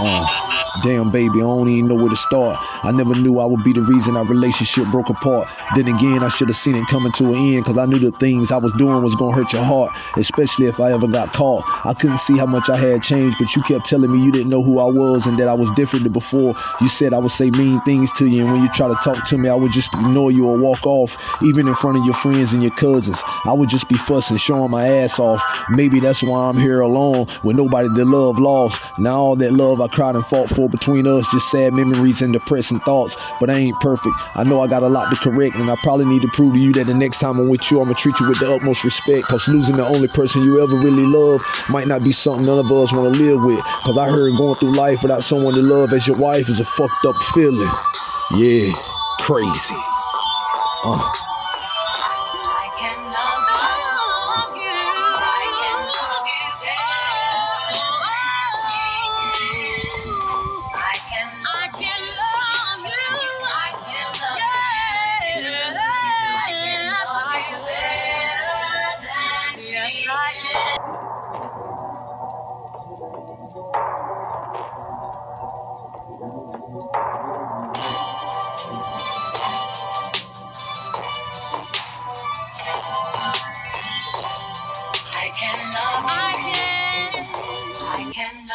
Oh. Damn, baby, I don't even know where to start. I never knew I would be the reason our relationship broke apart. Then again, I should have seen it coming to an end because I knew the things I was doing was going to hurt your heart, especially if I ever got caught. I couldn't see how much I had changed, but you kept telling me you didn't know who I was and that I was different than before. You said I would say mean things to you, and when you try to talk to me, I would just ignore you or walk off, even in front of your friends and your cousins. I would just be fussing, showing my ass off. Maybe that's why I'm here alone with nobody that love lost. Now all that love I cried and fought for between us, just sad memories and depressing thoughts. But I ain't perfect. I know I got a lot to correct, and I probably need to prove to you that the next time I'm with you, I'ma treat you with the utmost respect. Cause losing the only person you ever really love might not be something none of us wanna live with. Cause I heard going through life without someone to love as your wife is a fucked up feeling. Yeah, crazy. Uh. I can.